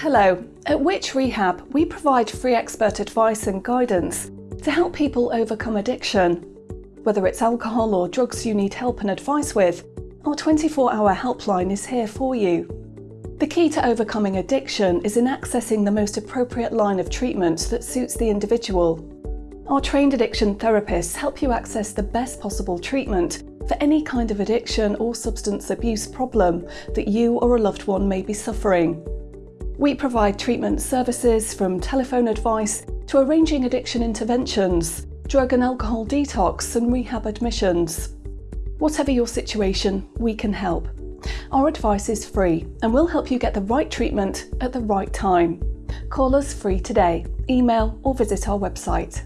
Hello, at Which Rehab we provide free expert advice and guidance to help people overcome addiction. Whether it's alcohol or drugs you need help and advice with, our 24-hour helpline is here for you. The key to overcoming addiction is in accessing the most appropriate line of treatment that suits the individual. Our trained addiction therapists help you access the best possible treatment for any kind of addiction or substance abuse problem that you or a loved one may be suffering. We provide treatment services from telephone advice to arranging addiction interventions, drug and alcohol detox and rehab admissions. Whatever your situation, we can help. Our advice is free and we'll help you get the right treatment at the right time. Call us free today, email or visit our website.